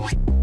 Bye.